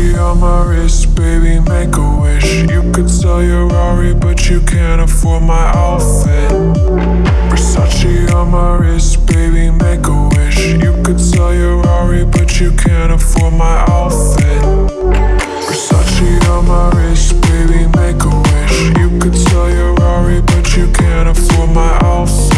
Versace on my wrist, baby, make a wish. You could sell your Rari, but you can't afford my outfit. Versace on my wrist, baby, make a wish. You could sell your Rari, but you can't afford my outfit. Versace on my wrist, baby, make a wish. You could sell your Rari, but you can't afford my outfit.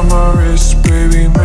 on my wrist, baby.